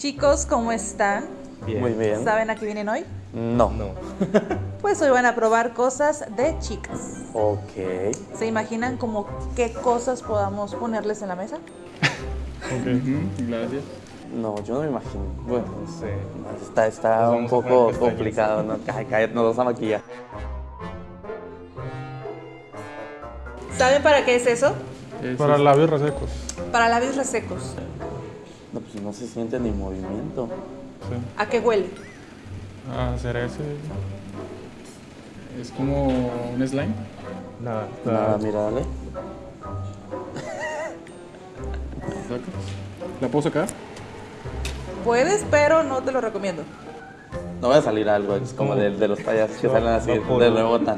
Chicos, ¿cómo están? Bien. Muy bien. ¿Saben a qué vienen hoy? No. No. Pues hoy van a probar cosas de chicas. Ok. ¿Se imaginan como qué cosas podamos ponerles en la mesa? Gracias. No, yo no me imagino. Bueno, No sé. está, está un poco complicado, ¿no? Ay, cállate, nos vamos a maquillar. ¿Saben para qué es eso? Es- Para labios resecos. Para labios resecos. No, pues no se siente ni movimiento. Sí. ¿A qué huele? A cereza. es como un slime. Nada. Nada, mira, dale. ¿La puedo sacar? Puedes, pero no te lo recomiendo. No va a salir algo, es como de, de los payasos que No, salen así, no de rebota.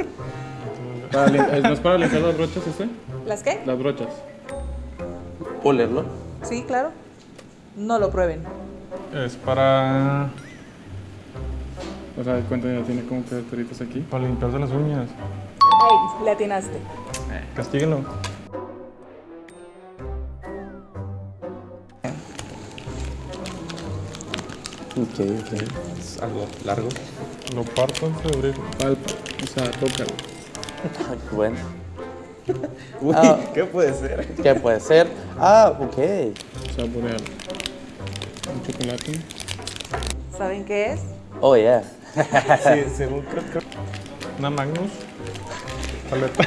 Para lim- eh, ¿No es para limpiar las brochas este? ¿Las qué? Las brochas. ¿Puedo leerlo? Sí, claro. No lo prueben. Es para, O sea, cuenta ya tiene como caracteritos aquí. para limpiarse las uñas. Ay, le atinaste. Castíguenlo. Ok, ok. Es algo largo. Lo parto de abrirlo. Palpa. O sea, tócalo. Bueno. Uy, Ah. ¿qué puede ser? ¿Qué puede ser? Ah, ok. Saborealo. ¿Saben qué es? Oh, yeah. Sí, según creo, creo- Una Magnus. Paleta.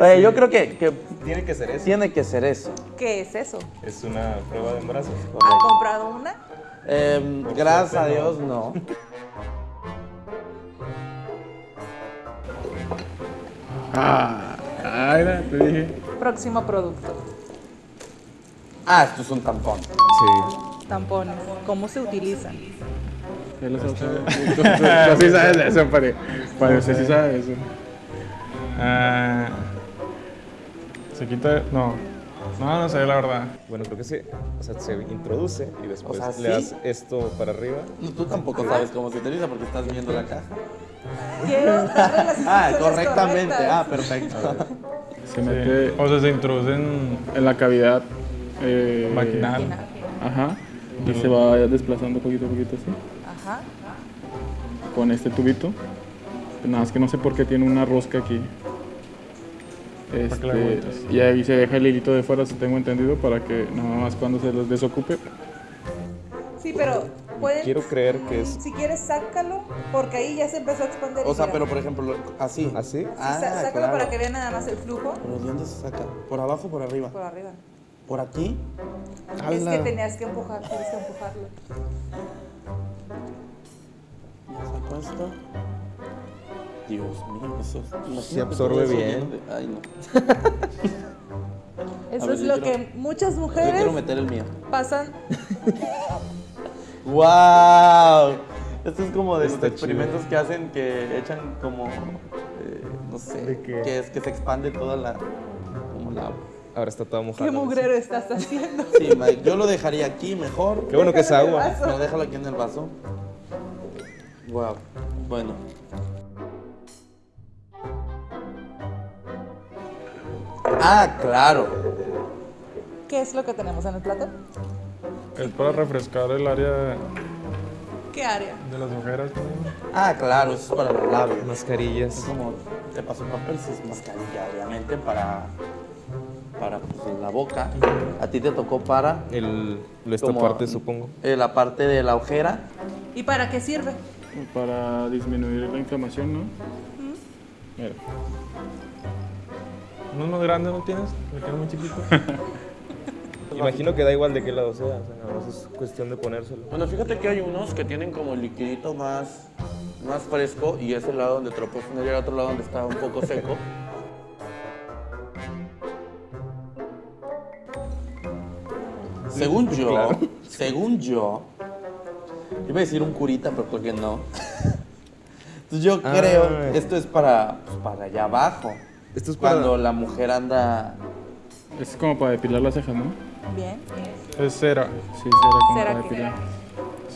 Oye, yo creo que, que tiene que ser eso. tiene que ser eso. ¿Qué es eso? Es una prueba de embarazo. ¿Han comprado una? Em, gracias a suerte. Dios, no. Ah, ah, era, te dije. Próximo producto. Ah, esto es un tampón. Sí. Tampones. ¿Cómo se utilizan? Ya lo sabes. Tú, sí sabes de eso, pare. Pare, usted sí sabe de eso. Ah, se quita. No. No, no sé, la verdad. Bueno, creo que sí. O sea, se introduce y después sea, le ¿sí? das esto para arriba. No, tú tampoco sabes cómo se utiliza porque estás viendo la caja. Quiero Ah, correctamente. Ah, perfecto. Se mete O sea, se introducen en la cavidad. Eh, vaginal. Ajá. Y se va desplazando poquito a poquito así. Ajá. Con este tubito. Nada más que no sé por qué tiene una rosca aquí. Este, y ahí se deja el hilito de fuera, si tengo entendido, para que nada más cuando se los desocupe. Sí, pero pueden. Quiero creer que es Si quieres, sácalo, porque ahí ya se empezó a expandir. O sea, pero por ejemplo, lo- así. así. Sí, Ah, sá- sácalo claro. para que vean nada más el flujo ¿Pero de dónde se saca? ¿Por abajo o por arriba? por arriba. ¿Por aquí? Es que tenías que empujar, tienes que empujarlo. ¿Ya sacó esto? Dios mío, eso es... imagínate absorbe bien. de- Ay, no. Eso ver, es yo lo quiero- que muchas Yo mujeres quiero meter el mío. pasan. ¡Wow! Esto es como de Está los experimentos que hacen que echan como... eh, no sé, ¿De qué? que es que se expande toda la... como la... Ahora está toda mojada. ¿Qué mugrero estás haciendo? Sí, Mike, yo lo dejaría aquí mejor. Qué bueno que es agua. No, déjalo aquí en el vaso. Wow. Bueno. Ah, claro. ¿Qué es lo que tenemos en el plato? Es para refrescar el área ¿Qué área? de las ojeras. Ah, claro, eso es para los labios. Es Mascarillas. como te paso un papel, si es mascarilla, obviamente, para, para pues, la boca. A ti te tocó para El, esta como, parte, supongo. eh, la parte de la ojera. ¿Y para qué sirve? Para disminuir la inflamación, ¿no? Mira. ¿Uno más grande no tienes? Me queda muy chiquito. Imagino que da igual de qué lado sea. O sea, nada más es cuestión de ponérselo. Bueno, fíjate que hay unos que tienen como el liquidito más, más fresco y es el lado donde te lo puedes poner y el otro lado donde está un poco seco. según yo, claro. según yo, iba a decir un curita, pero creo que no. Entonces yo Ah. creo, esto es para, pues, para allá abajo. Esto es para- Cuando la mujer anda... Es como para depilar las cejas, ¿no? Bien. Es cera. Sí, será como ¿Cera para depilar.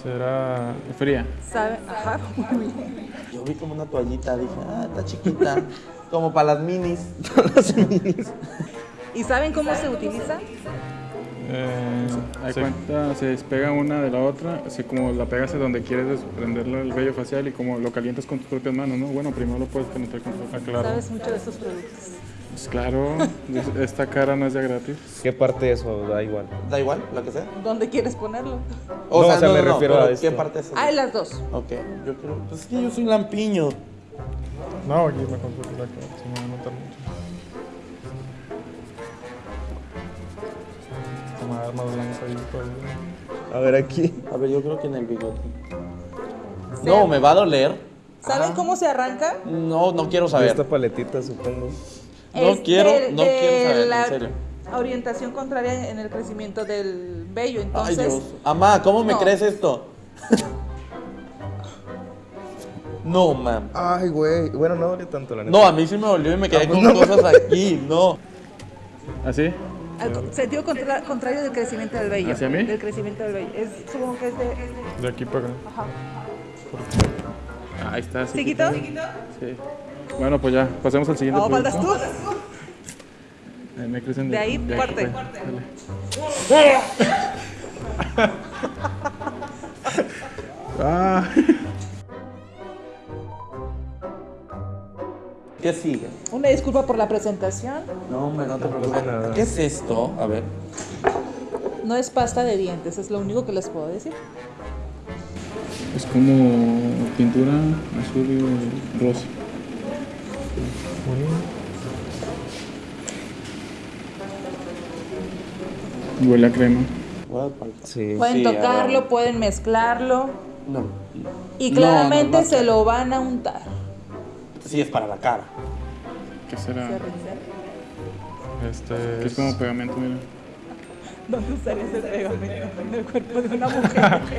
Cera. Fría. ¿Sabe? Ajá, muy bien. Yo vi como una toallita, dije, ah, está chiquita. como para las minis. ¿Y saben cómo se utiliza? Eh, Hay se- cuenta, se despega una de la otra, así como la pegas a donde quieres desprenderle el vello facial y como lo calientas con tus propias manos, ¿no? Bueno, primero lo puedes penetrar con tus Ah, propias claro. Sabes mucho de estos productos. Pues claro, es- esta cara no es de gratis. ¿Qué parte de eso da igual? Da igual, la que sea. ¿Dónde quieres ponerlo? No, o sea, me refiero a ¿Qué esto. parte es? Ah, las dos. Ok, yo creo. Pues es que yo soy lampiño. No, aquí me consulto la que A dar más blanco ahí todo. A ver aquí. A ver, yo creo que en el bigote. No, me va a doler. ¿Saben cómo se arranca? No, no quiero saber. esta paletita, supongo. No Es quiero- no de quiero saber, en la serio. Orientación contraria en el crecimiento del vello. Ay, Entonces, Dios. Amá, ¿cómo me no. crees esto? no, mam. Ay, güey. Bueno, no duele tanto la neta. No, a mí sí me dolió y me quedé Ah, pues con no. cosas aquí. No. ¿Así? Al sentido contra- contrario del crecimiento del vello. ¿Hacia mí? Del crecimiento del vello. Es, supongo que es de. De aquí para acá. Ajá. Ahí está. ¿Sí quitó? Sí. Bueno, pues ya, pasemos al siguiente. No, producto. faltas tú. Ahí me crecen De ahí, aquí, parte. pues. Dale. Ah, ¿Qué sigue? Una disculpa por la presentación. No, hombre, no te preocupes. nada. ¿Qué es esto? A ver. No es pasta de dientes, es lo único que les puedo decir. es como pintura azul y rosa. Huele a crema. Sí. Pueden Sí, tocarlo, pueden mezclarlo No. y No, claramente no, no. se lo van a untar. Sí, es para la cara. ¿Qué será? Este Que es como pegamento, mira. ¿Dónde usarías el pegamento? En el cuerpo de una mujer.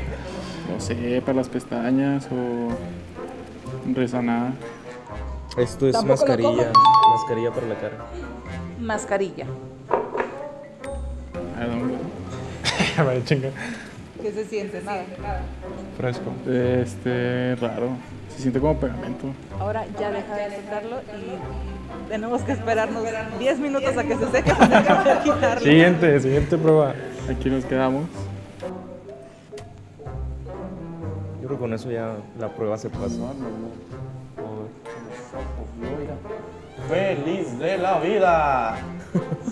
No sé, para las pestañas o resanada. Esto es mascarilla. Mascarilla para la cara. Mascarilla. ¿A dónde? Vaya chinga. ¿Qué se siente? Nada. Fresco. Este, raro. Se siente como pegamento. Ahora ya deja de tocarlo y tenemos que esperarnos 10 minutos a que se seque para quitarlo. Siguiente, siguiente prueba. Aquí nos quedamos. Yo creo que con eso ya la prueba se pasa. Feliz de la vida.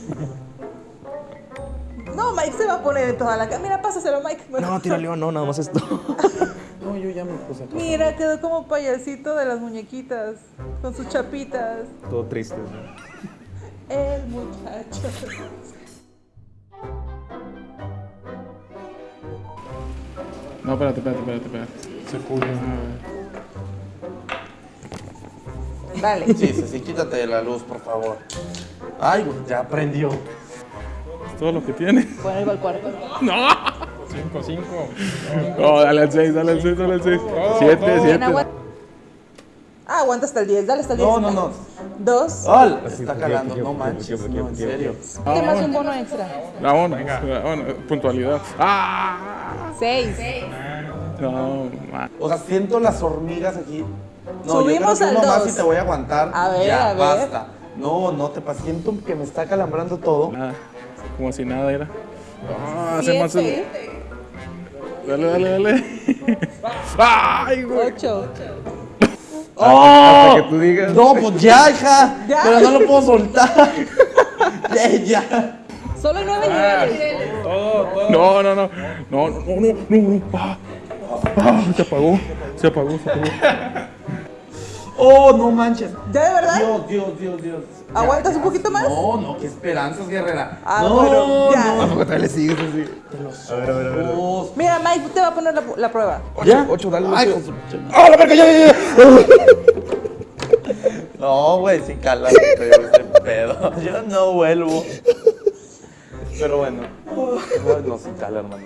No, Mike se va a poner en toda la cara. Mira, pásaselo, Mike. No, tira león, no, nada más esto. No, yo ya me puse a Mira, quedó como payasito de las muñequitas, con sus chapitas. Todo triste. ¿no? El muchacho. No, espérate, espérate, espérate, espérate. Se cubre. Vale. Sí, sí, sí, quítate de la luz, por favor. Ay, ya prendió. Todo lo que tiene. Bueno, iba al cuarto. 5, 5. No, dale al 6, dale al 6, dale al 6. 7, Bien, 7. aguanta. Ah, aguanta hasta el 10. Dale hasta el 10. No, no, no. Dos. ¡Al! Así, Está ¿por qué, calando, no manches, no, en serio. ¿Qué más un bono extra? Vámonos, vámonos. Puntualidad. ¡Ah! Seis. No, ma. O sea, siento las hormigas aquí. No, Subimos yo creo al que uno más dos. y te voy a aguantar. A ver, ya, a ver. basta. No, no te. Siento que me está calambrando todo. Nada. Como si nada era. Ah, hace más. Siete. Dale, dale, dale. ¡Ay, güey! Ocho. ¡Oh! que tú digas. No, pues ya, hija. Ya. Pero no lo puedo soltar. ya, ya. Solo nueve niveles. No, no, no. No, no, no, no, no. no. Ah, ah, se apagó. Se apagó, se apagó. Oh, no manches. ¿Ya de verdad? Dios, Dios, Dios, Dios. Ya, ¿Aguantas ya. un poquito más? No, no, qué esperanzas, guerrera. Ah, no, bueno, ya. no. Tampoco te le sigues así. A ver, a ver, a ver. Mira, Mike te va a poner la, la prueba. ¿Ya? Ocho, dale, Ay, ocho. ¡Ah, la verga, ya, ya, ya! No, güey, sí cala este pedo. Yo no vuelvo. Pero bueno. No, no, sí cala, hermano.